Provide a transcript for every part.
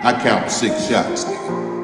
I count six shots, nigga.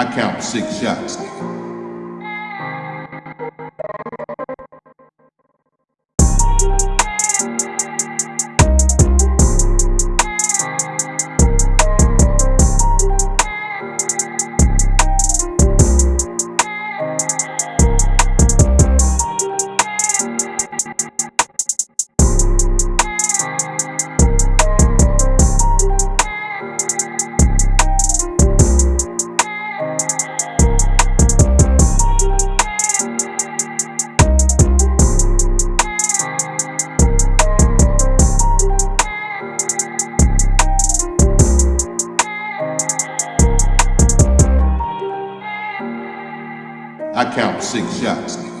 I count six shots, nigga. I count six shots.